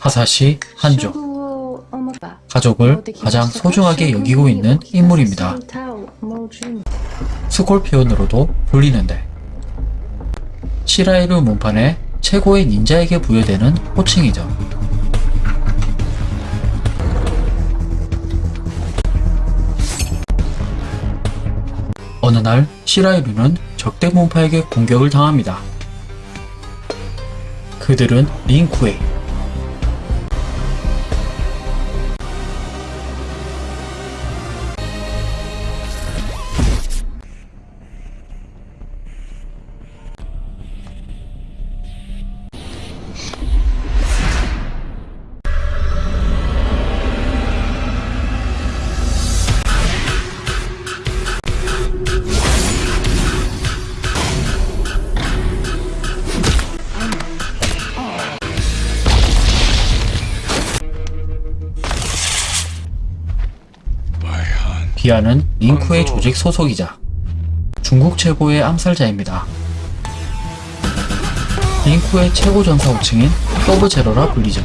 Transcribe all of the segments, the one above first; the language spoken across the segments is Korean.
하사시 한족 가족을 가장 소중하게 여기고 있는 인물입니다. 스콜피온으로도 불리는데 시라이루 문판의 최고의 닌자에게 부여되는 호칭이죠. 어느 날 시라이루는 적대 문파에게 공격을 당합니다. 그들은 링쿠에 비한은 린쿠에이 조직 소속이자 중국 최고의 암살자입니다. 린쿠에이 최고 전사 호칭인 서브 제로라 불리죠.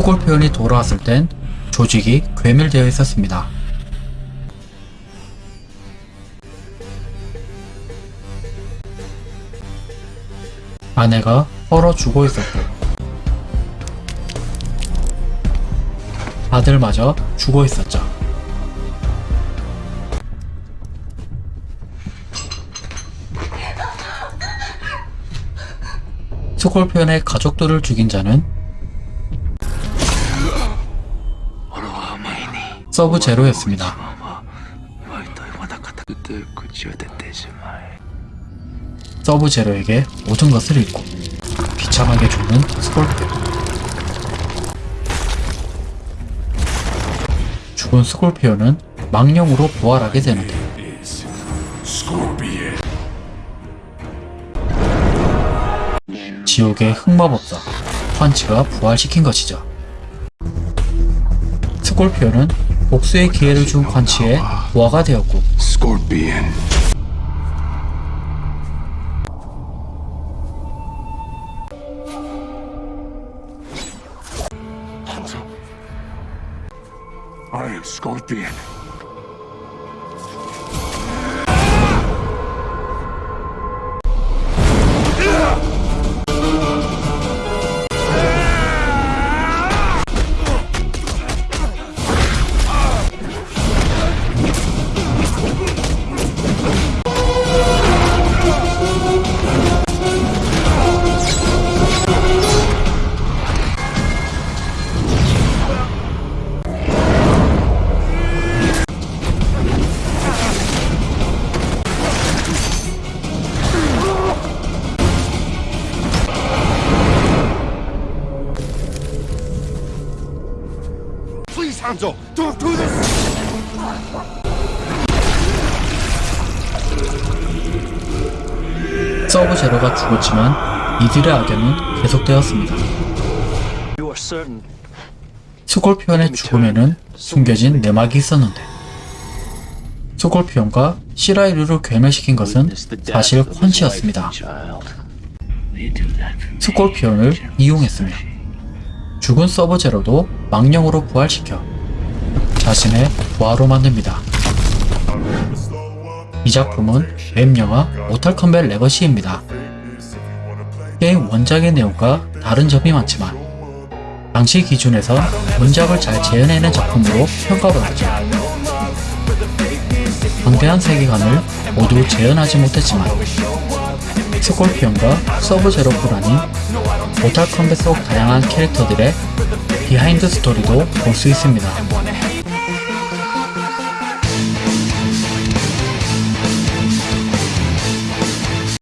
수골 표현이 돌아왔을 땐 조직이 괴멸되어 있었습니다. 아내가 얼어 죽어 있었고 아들마저 죽어 있었죠. 스콜피언의 가족들을 죽인 자는 서브 제로였습니다. 서브 제로에게 모든 것을 잃고 비참하게 죽는 스콜트 죽은 스콜피온은 망령으로 부활하게 되는데 지옥의 흑마법사 환치가 부활시킨 것이죠. 스콜피오는 복수의 기회를 준 펀치에 부하가 되었고 I am Scorpion. Hanzo, don't do this! 서브 제로가 죽었지만 이들의 악연은 계속되었습니다. 스콜피온의 죽음에는 숨겨진 내막이 있었는데 스콜피온과 시라이류를 괴멸시킨 것은 사실 콴치였습니다. 스콜피온을 이용했으며 죽은 서브 제로도 망령으로 부활시켜 자신의 부하로 만듭니다. 이 작품은 웹 영화 Mortal Kombat Legacy입니다. 게임 원작의 내용과 다른 점이 많지만 당시 기준에서 원작을 잘 재현해낸 작품으로 평가받았죠. 방대한 세계관을 모두 재현하지 못했지만 스콜피온과 서브제로뿐 아닌 모탈 컴뱃 속 다양한 캐릭터들의 비하인드 스토리도 볼 수 있습니다.